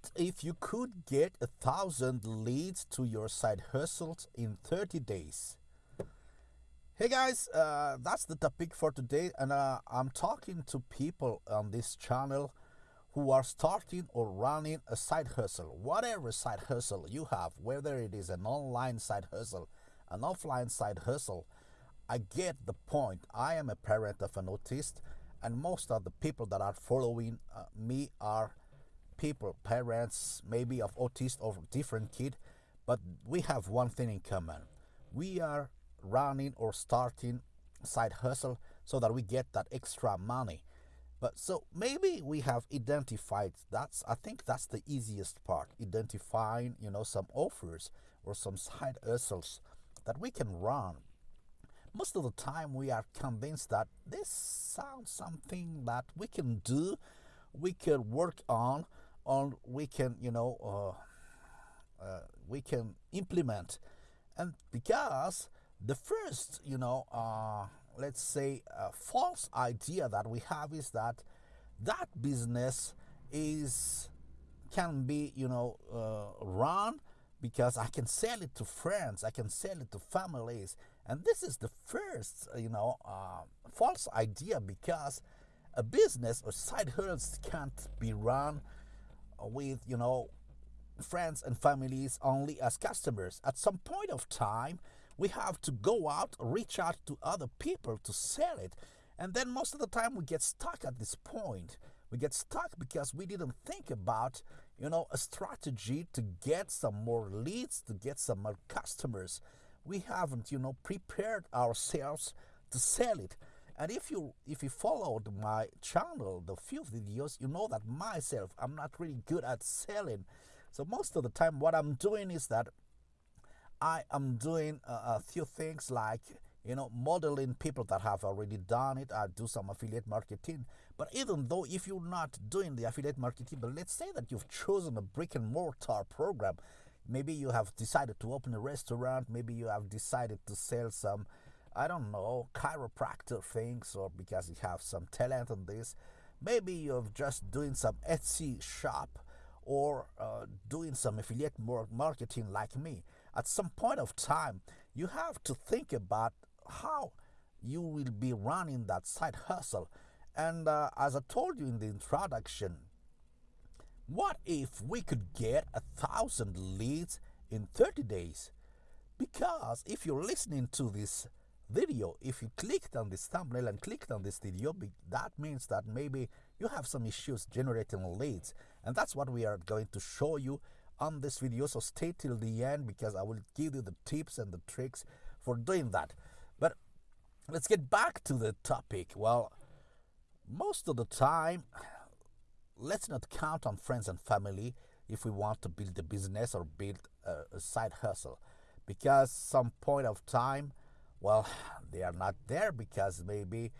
What if you could get a thousand leads to your side hustles in 30 days? Hey guys, uh, that's the topic for today, and uh, I'm talking to people on this channel who are starting or running a side hustle. Whatever side hustle you have, whether it is an online side hustle, an offline side hustle, I get the point. I am a parent of an autist, and most of the people that are following uh, me are people, parents, maybe of autist or different kid, but we have one thing in common. We are running or starting side hustle so that we get that extra money. But so maybe we have identified that's I think that's the easiest part, identifying, you know, some offers or some side hustles that we can run. Most of the time we are convinced that this sounds something that we can do, we can work on, we can, you know, uh, uh, we can implement. And because the first, you know, uh, let's say, uh, false idea that we have is that that business is can be, you know, uh, run because I can sell it to friends, I can sell it to families, and this is the first, you know, uh, false idea because a business or side hustles can't be run with, you know, friends and families only as customers. At some point of time, we have to go out, reach out to other people to sell it. And then most of the time we get stuck at this point. We get stuck because we didn't think about, you know, a strategy to get some more leads, to get some more customers. We haven't, you know, prepared ourselves to sell it. And if you if you followed my channel, the few videos, you know that myself, I'm not really good at selling. So most of the time, what I'm doing is that I am doing a, a few things like you know modeling people that have already done it. I do some affiliate marketing. But even though if you're not doing the affiliate marketing, but let's say that you've chosen a brick and mortar program, maybe you have decided to open a restaurant, maybe you have decided to sell some I don't know, chiropractor things or because you have some talent on this. Maybe you're just doing some Etsy shop or uh, doing some affiliate marketing like me. At some point of time, you have to think about how you will be running that side hustle. And uh, as I told you in the introduction, what if we could get a thousand leads in 30 days? Because if you're listening to this video, if you clicked on this thumbnail and clicked on this video, that means that maybe you have some issues generating leads. And that's what we are going to show you on this video. So stay till the end because I will give you the tips and the tricks for doing that. But let's get back to the topic. Well, most of the time, let's not count on friends and family if we want to build a business or build a, a side hustle because some point of time well they are not there because maybe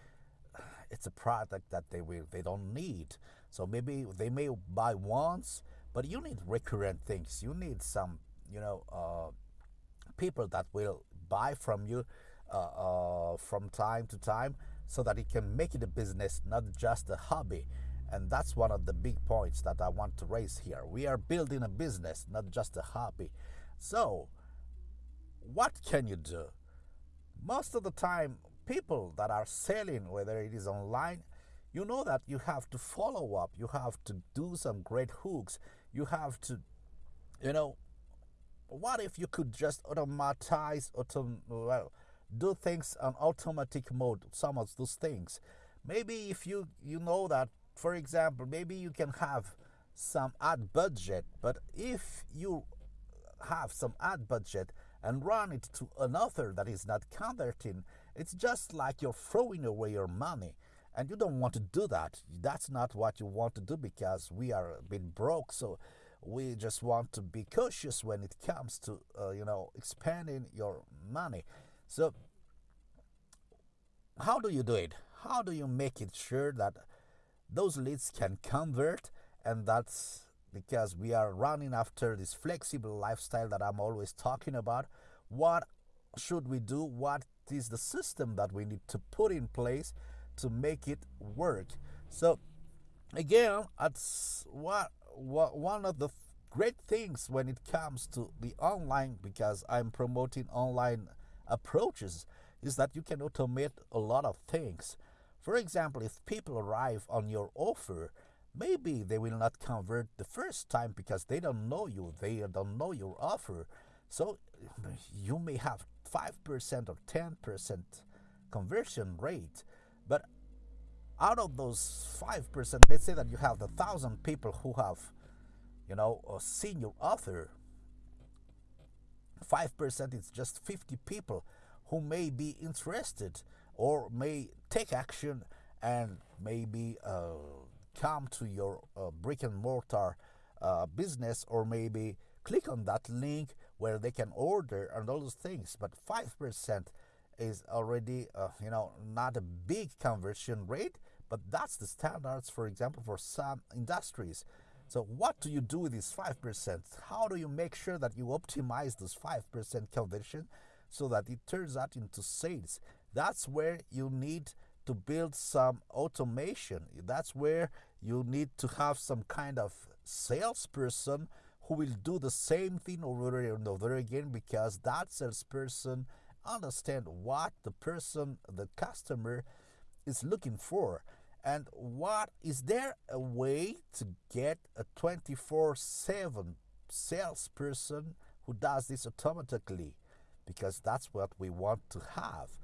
it's a product that they will they don't need. So maybe they may buy once but you need recurrent things. You need some you know uh, people that will buy from you uh, uh, from time to time so that it can make it a business not just a hobby. And that's one of the big points that i want to raise here. We are building a business not just a hobby. So what can you do most of the time, people that are selling, whether it is online, you know that you have to follow up, you have to do some great hooks, you have to, you know, what if you could just automatize, autom- well, do things on automatic mode, some of those things. Maybe if you you know that, for example, maybe you can have some ad budget, but if you have some ad budget and run it to another that is not converting, it's just like you're throwing away your money. And you don't want to do that. That's not what you want to do because we are bit broke. So we just want to be cautious when it comes to, uh, you know, expanding your money. So how do you do it? How do you make it sure that those leads can convert and that's because we are running after this flexible lifestyle that I'm always talking about. What should we do? What is the system that we need to put in place to make it work? So, again, that's what one of the great things when it comes to the online because I'm promoting online approaches is that you can automate a lot of things. For example, if people arrive on your offer, maybe they will not convert the first time because they don't know you, they don't know your offer. So you may have 5% or 10% conversion rate, but out of those 5%, let's say that you have the thousand people who have, you know, seen your offer, 5% is just 50 people who may be interested or may take action and maybe uh, come to your uh, brick and mortar uh, business or maybe click on that link where they can order and all those things. But 5% is already uh, you know not a big conversion rate but that's the standards for example for some industries. So what do you do with this 5% how do you make sure that you optimize this 5% conversion so that it turns out into sales? That's where you need to build some automation. That's where you need to have some kind of salesperson who will do the same thing over and over again because that salesperson understand what the person the customer is looking for. And what is there a way to get a 24/7 salesperson who does this automatically? Because that's what we want to have.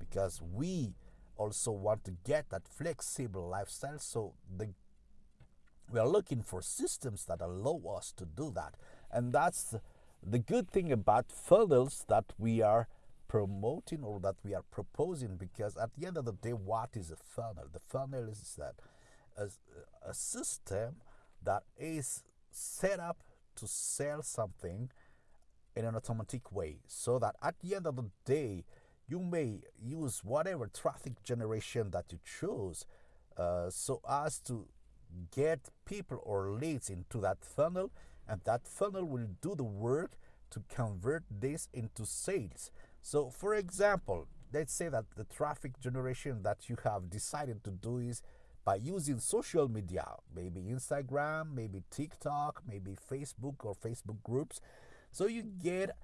Because we also want to get that flexible lifestyle so the we are looking for systems that allow us to do that. And that's the good thing about funnels that we are promoting or that we are proposing because at the end of the day, what is a funnel? The funnel is that a, a system that is set up to sell something in an automatic way so that at the end of the day, you may use whatever traffic generation that you choose uh, so as to get people or leads into that funnel and that funnel will do the work to convert this into sales. So for example let's say that the traffic generation that you have decided to do is by using social media maybe instagram maybe tiktok maybe facebook or facebook groups. So you get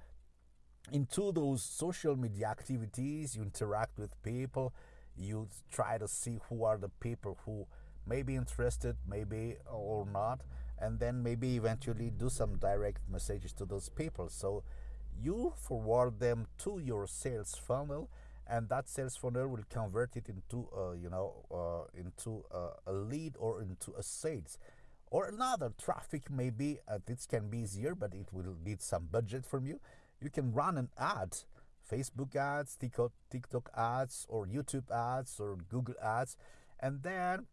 into those social media activities you interact with people you try to see who are the people who may be interested, maybe or not, and then maybe eventually do some direct messages to those people. So you forward them to your sales funnel, and that sales funnel will convert it into, uh, you know, uh, into uh, a lead or into a sales. Or another traffic, maybe uh, this can be easier, but it will need some budget from you. You can run an ad Facebook ads, TikTok, ads, or YouTube ads, or Google ads, and then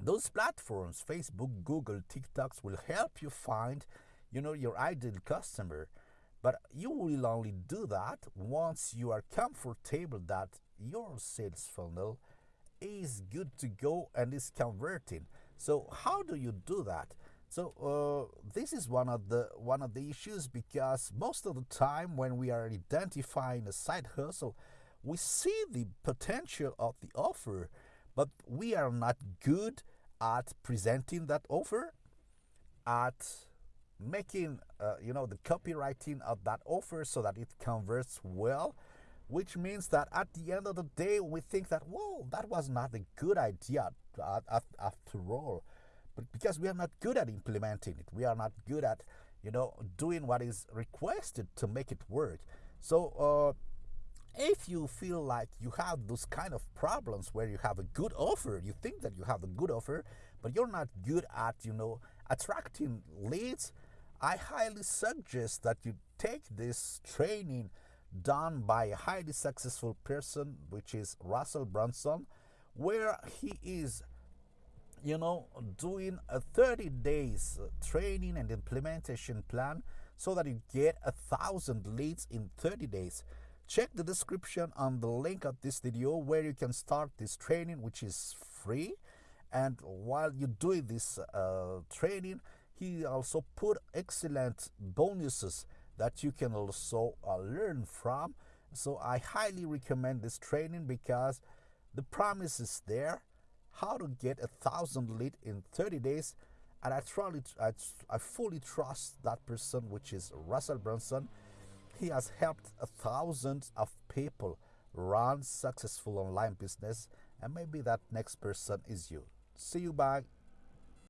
those platforms facebook google tiktoks will help you find you know your ideal customer. But you will only do that once you are comfortable that your sales funnel is good to go and is converting. So how do you do that so uh, this is one of the one of the issues because most of the time when we are identifying a side hustle we see the potential of the offer but we are not good at presenting that offer, at making uh, you know the copywriting of that offer so that it converts well which means that at the end of the day we think that whoa that was not a good idea after all but because we are not good at implementing it we are not good at you know doing what is requested to make it work. So uh, if you feel like you have those kind of problems where you have a good offer you think that you have a good offer but you're not good at you know attracting leads i highly suggest that you take this training done by a highly successful person which is russell brunson where he is you know doing a 30 days training and implementation plan so that you get a thousand leads in 30 days. Check the description on the link of this video where you can start this training which is free. And while you're doing this uh, training he also put excellent bonuses that you can also uh, learn from. So I highly recommend this training because the promise is there how to get a thousand lead in 30 days and I truly, I, I fully trust that person, which is Russell Brunson. He has helped thousands of people run successful online business, and maybe that next person is you. See you back